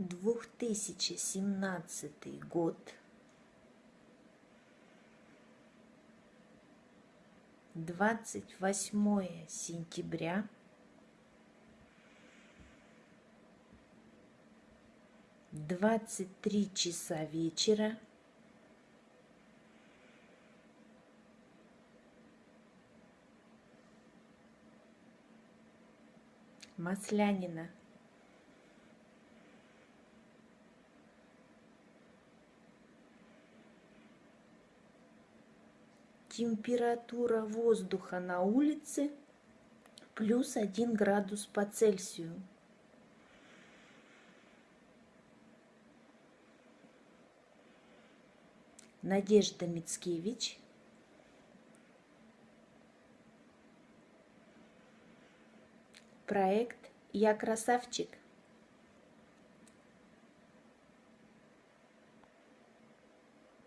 2017 год. Двадцать восьмое сентября. Двадцать три часа вечера. Маслянина. Температура воздуха на улице плюс 1 градус по Цельсию. Надежда Мицкевич. Проект «Я красавчик».